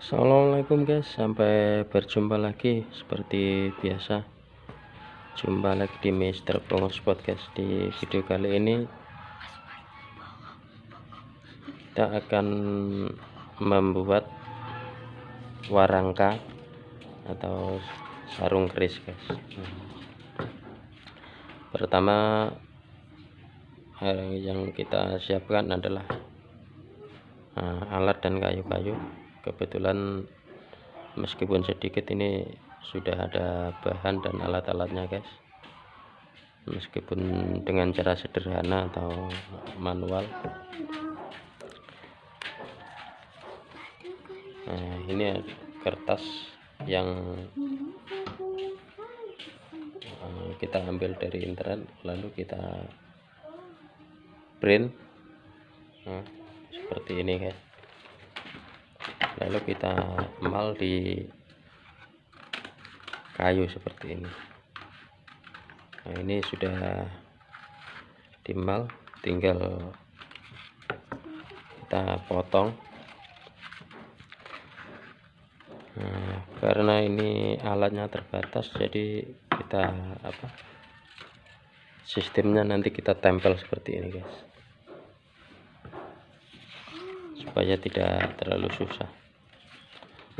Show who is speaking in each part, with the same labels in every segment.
Speaker 1: Assalamualaikum guys. Sampai berjumpa lagi seperti biasa. Jumpa lagi di Mister Pongos Podcast di video kali ini. Kita akan membuat warangka atau sarung keris guys. Pertama yang kita siapkan adalah uh, alat dan kayu-kayu kebetulan meskipun sedikit ini sudah ada bahan dan alat-alatnya guys. Meskipun dengan cara sederhana atau manual. Nah ini kertas yang eh, kita ambil dari internet lalu kita print. Nah, seperti ini guys lalu kita mal di kayu seperti ini. Nah ini sudah dimal tinggal kita potong. Nah, karena ini alatnya terbatas jadi kita apa sistemnya nanti kita tempel seperti ini guys. Supaya tidak terlalu susah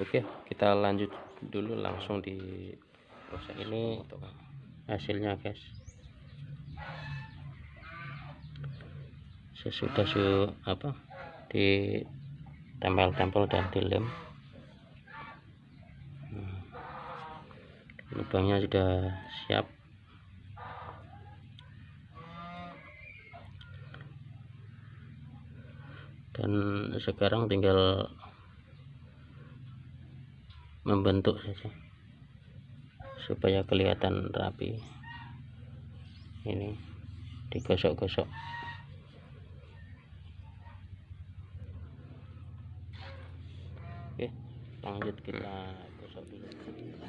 Speaker 1: oke kita lanjut dulu langsung di proses ini. Untuk hasilnya guys. Sesudah su apa di tempel-tempel dan dilem. Hmm. lubangnya sudah siap. Dan sekarang tinggal membentuk saja. Supaya kelihatan rapi. Ini digosok-gosok. Oke lanjut kita gosok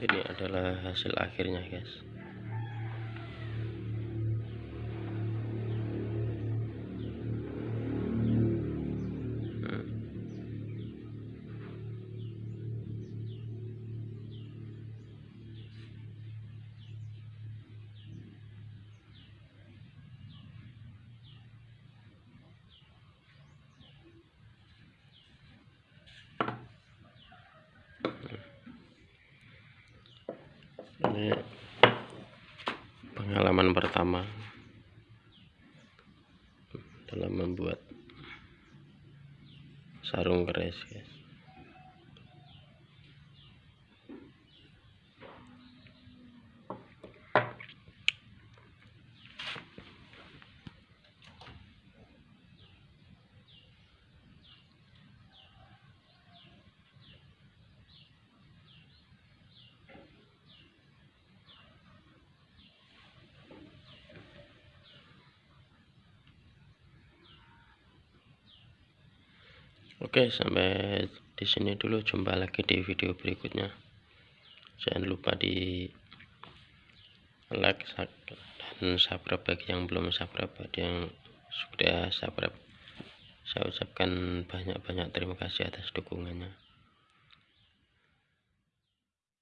Speaker 1: ini adalah hasil akhirnya guys ini pengalaman pertama dalam membuat sarung keris guys Oke, sampai di sini dulu. Jumpa lagi di video berikutnya. Jangan lupa di like dan subscribe bagi yang belum subscribe, bagi yang sudah subscribe. Saya ucapkan banyak-banyak terima kasih atas dukungannya.